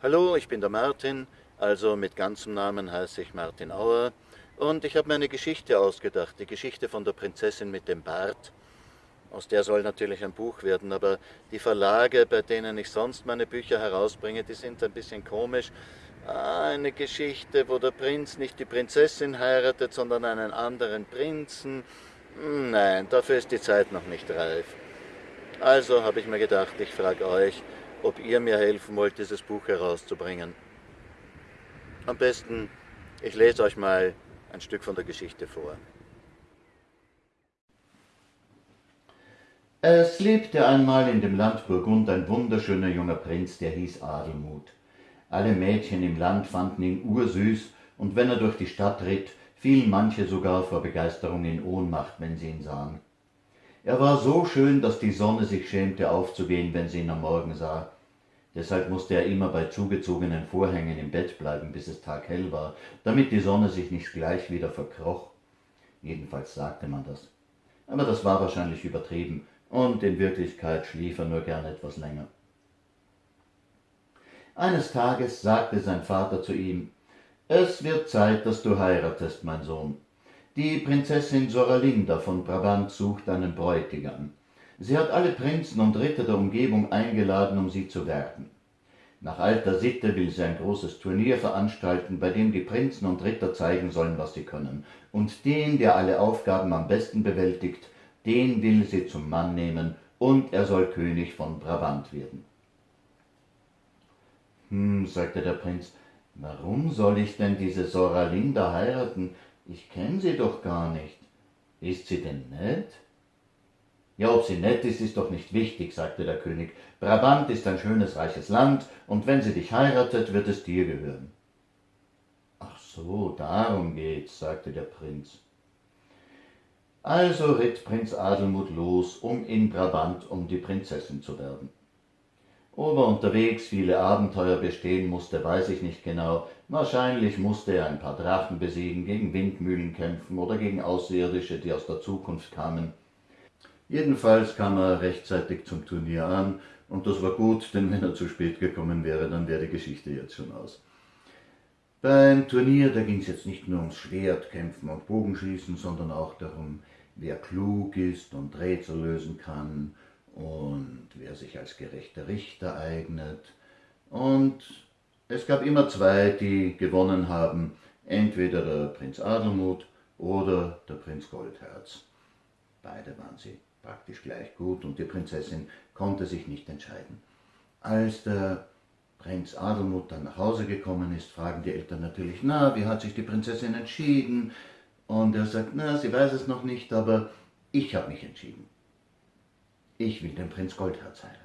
Hallo, ich bin der Martin, also mit ganzem Namen heiße ich Martin Auer und ich habe mir eine Geschichte ausgedacht, die Geschichte von der Prinzessin mit dem Bart. Aus der soll natürlich ein Buch werden, aber die Verlage, bei denen ich sonst meine Bücher herausbringe, die sind ein bisschen komisch. Eine Geschichte, wo der Prinz nicht die Prinzessin heiratet, sondern einen anderen Prinzen. Hm, nein, dafür ist die Zeit noch nicht reif. Also habe ich mir gedacht, ich frage euch, ob ihr mir helfen wollt, dieses Buch herauszubringen. Am besten, ich lese euch mal ein Stück von der Geschichte vor. Es lebte einmal in dem Land Burgund ein wunderschöner junger Prinz, der hieß Adelmut. Alle Mädchen im Land fanden ihn ursüß, und wenn er durch die Stadt ritt, fielen manche sogar vor Begeisterung in Ohnmacht, wenn sie ihn sahen. Er war so schön, dass die Sonne sich schämte aufzugehen, wenn sie ihn am Morgen sah. Deshalb musste er immer bei zugezogenen Vorhängen im Bett bleiben, bis es taghell war, damit die Sonne sich nicht gleich wieder verkroch. Jedenfalls sagte man das. Aber das war wahrscheinlich übertrieben, und in Wirklichkeit schlief er nur gern etwas länger. Eines Tages sagte sein Vater zu ihm, Es wird Zeit, dass du heiratest, mein Sohn. Die Prinzessin Soralinda von Brabant sucht einen Bräutigam. Sie hat alle Prinzen und Ritter der Umgebung eingeladen, um sie zu werben. Nach alter Sitte will sie ein großes Turnier veranstalten, bei dem die Prinzen und Ritter zeigen sollen, was sie können. Und den, der alle Aufgaben am besten bewältigt, den will sie zum Mann nehmen, und er soll König von Brabant werden. Hm, sagte der Prinz, warum soll ich denn diese Soralinda heiraten? Ich kenn sie doch gar nicht. Ist sie denn nett? Ja, ob sie nett ist, ist doch nicht wichtig, sagte der König. Brabant ist ein schönes, reiches Land, und wenn sie dich heiratet, wird es dir gehören. Ach so, darum geht's, sagte der Prinz. Also ritt Prinz Adelmut los, um in Brabant um die Prinzessin zu werben. Ob er unterwegs viele Abenteuer bestehen musste, weiß ich nicht genau. Wahrscheinlich musste er ein paar Drachen besiegen, gegen Windmühlen kämpfen oder gegen Außerirdische, die aus der Zukunft kamen. Jedenfalls kam er rechtzeitig zum Turnier an, und das war gut, denn wenn er zu spät gekommen wäre, dann wäre die Geschichte jetzt schon aus. Beim Turnier, da ging es jetzt nicht nur ums Schwertkämpfen und Bogenschießen, sondern auch darum, wer klug ist und Rätsel lösen kann und wer sich als gerechter Richter eignet. Und es gab immer zwei, die gewonnen haben, entweder der Prinz Adelmut oder der Prinz Goldherz. Beide waren sie praktisch gleich gut und die Prinzessin konnte sich nicht entscheiden. Als der Prinz Adelmut dann nach Hause gekommen ist, fragen die Eltern natürlich, na, wie hat sich die Prinzessin entschieden? Und er sagt, na, sie weiß es noch nicht, aber ich habe mich entschieden. Ich will den Prinz Goldherz heiraten.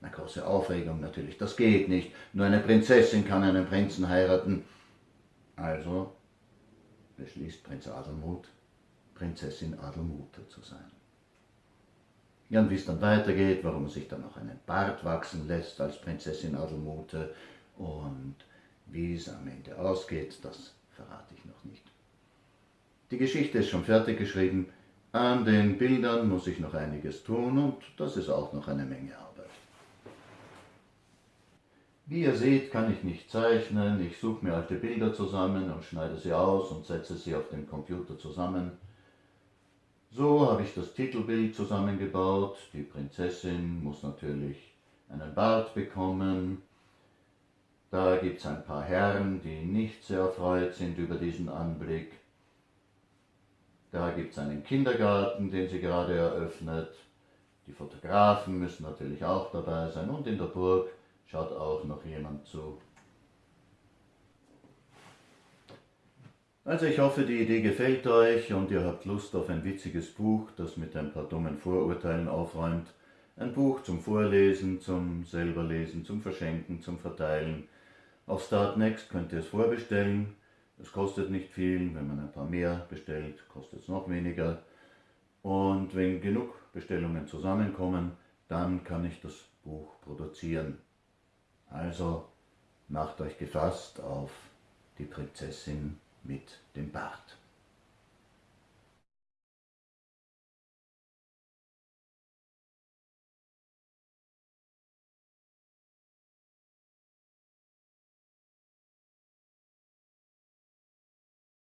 Eine große Aufregung natürlich, das geht nicht. Nur eine Prinzessin kann einen Prinzen heiraten. Also beschließt Prinz Adelmut, Prinzessin Adelmute zu sein. Ja, und wie es dann weitergeht, warum er sich dann auch einen Bart wachsen lässt als Prinzessin Adelmute und wie es am Ende ausgeht, das verrate ich noch nicht. Die Geschichte ist schon fertig geschrieben, an den Bildern muss ich noch einiges tun und das ist auch noch eine Menge Arbeit. Wie ihr seht, kann ich nicht zeichnen. Ich suche mir alte Bilder zusammen und schneide sie aus und setze sie auf dem Computer zusammen. So habe ich das Titelbild zusammengebaut. Die Prinzessin muss natürlich einen Bart bekommen. Da gibt es ein paar Herren, die nicht sehr erfreut sind über diesen Anblick. Da gibt es einen Kindergarten, den sie gerade eröffnet. Die Fotografen müssen natürlich auch dabei sein und in der Burg schaut auch noch jemand zu. Also ich hoffe, die Idee gefällt euch und ihr habt Lust auf ein witziges Buch, das mit ein paar dummen Vorurteilen aufräumt. Ein Buch zum Vorlesen, zum selberlesen, zum Verschenken, zum Verteilen. Auf Startnext könnt ihr es vorbestellen. Es kostet nicht viel, wenn man ein paar mehr bestellt, kostet es noch weniger. Und wenn genug Bestellungen zusammenkommen, dann kann ich das Buch produzieren. Also macht euch gefasst auf die Prinzessin mit dem Bart.